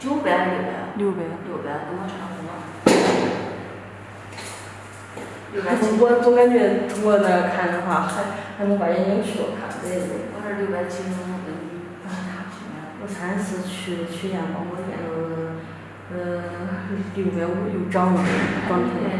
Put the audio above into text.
九百还是六百？六百。六百，跟我差不多。六百七。我总感觉通过那看的话，还还能把眼睛去看，对对。我这六百七十五跟你差不多。我上一次去去验光，我验了，嗯，六百五又涨了，涨停。